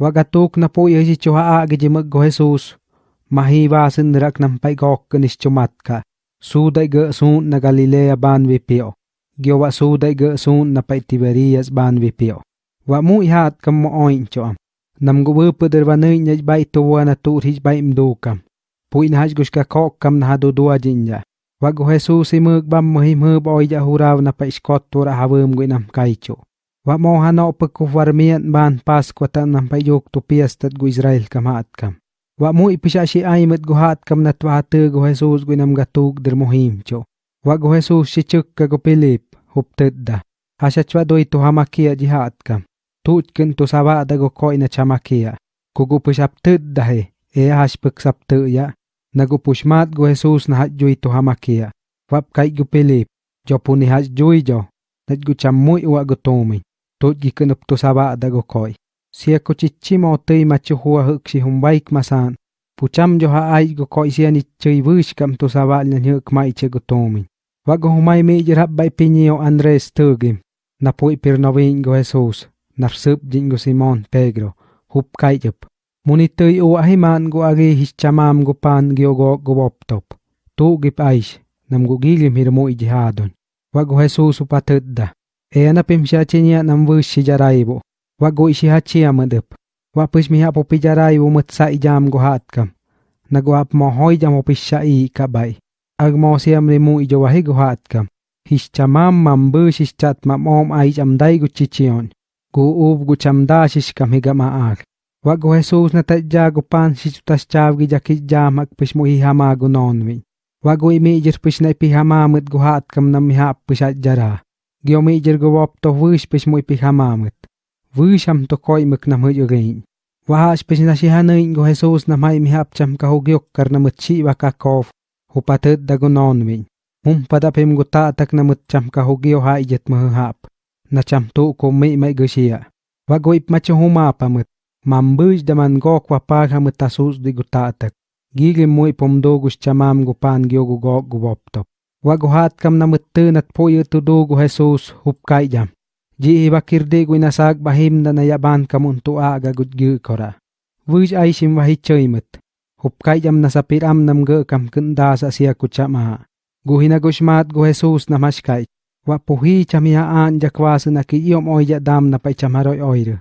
Wagatuk na po yasi chuha agi jimag go Jesus. Mahiwasin rak nam pay gok ganis chumatka. Suday ga sun na Galilea ban vipio. Gyo wa suday ga sun na pay Tiberias ban vipio. Wa mu ihat kam mo oin choam. Nam go wupa der wa nöy nyaj bay tuwa na tur hij bay mdukam. Puy na haj gushka kok kam na hadu dua jinja. Wa go Jesus imag bam mohim hub oija huraw na pay skot tura hawam go inam kaicho. Wa mo hano ban Paskwa ta nam pay yok tu piastat go Israel kam hat kam. Wa mu ipisha si aimat go hat kam na twate go Jesus go inam gatug der mohim cho. Wa gu Jesus si chukka gu Pilip huptedda. Asya chwa doi tu hamakia jihat kam. Tuutkin tu sabada go koi na chamakia. Kugu pishap tedda he. E hash pek sapte ya. Nagu pushmat go Jesus na hatjui tu hamakia. Wap kai go Pilip. Jo puni hatjui jo. Nat go chamui wa go tomi. Tuut gikenup tu sabada go koi. Sia ko chichimo tei machu hua huk si e humbaik masan. Pucham jo ha ai go koi sia ni chui wish kam tu sabal na hyuk mai che go tomi. Wa go humai mi jirap bai pinio Andres tugim. Na pui pirnovin go Jesus. Narsup jing go Simon Pedro. Hup kai jup. Muni tui u ahiman go agi his chamam go pan gio go go boptop. Tu gip aish. Nam go gilim hirmo ijihadon. Wa go Jesus upatedda. Eana pimshachinya namvu shijaraibu. Wagu ishihachia madup. Wapish miha popijaraibu mutsa ijam gohatkam. Naguap mohoi jam opishai kabai. Agmosiam rimu ijowahi gohatkam. Hischamam mambu shishchat mamom aijamdai guchichion. Gu ub guchamda shishkam higamaag. Wagu Jesus natajja gupan shichutaschav gijakijjam akpishmuhi hama gunonvi. Wagu imi ijirpish na ipihama mut gohatkam nam miha jarah. At jara. Gyo mijir go wop to wish push mo ipihamamit. Wish am to koi mik nam huyo gain. Wa hash push na si hanayin go Jesus na may mihap cham ka hugyok kar na mutsi wa kakof. Hupatet da go nonwi. Mum padapim go tatak na mutcham ka hugyo ha ijet mahap. Na cham tu ko may may kam na mutun at po yu Jesus hup kai jam. Ji ibakirde go inasag bahim na nayaban kamun tu aga gud gyu kora. Vuj ay sim wahi choymut. Hup kai jam na sapir nam go kam kunda sa siya kuchama. Guhina gushmat go Jesus na mashkai. Wa jakwasu na kiyom oya dam na paichamaroy oyru.